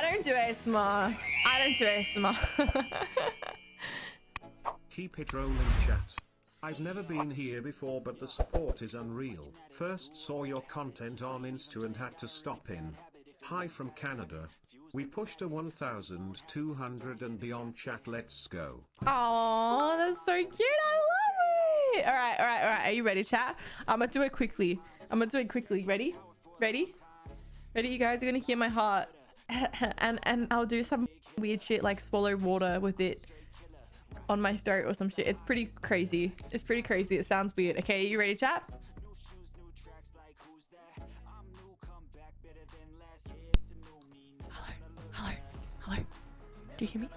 I don't do ASMR. I don't do ASMR. Keep it rolling chat. I've never been here before but the support is unreal. First saw your content on Insta and had to stop in. Hi from Canada. We pushed a 1200 and beyond chat let's go. Oh, that's so cute. I love it. All right, all right, all right. Are you ready, chat? I'm gonna do it quickly. I'm gonna do it quickly. Ready? Ready? Ready? You guys are gonna hear my heart, and and I'll do some weird shit like swallow water with it on my throat or some shit. It's pretty crazy. It's pretty crazy. It sounds weird. Okay, you ready, chat? Hello, hello, hello. Do you hear me?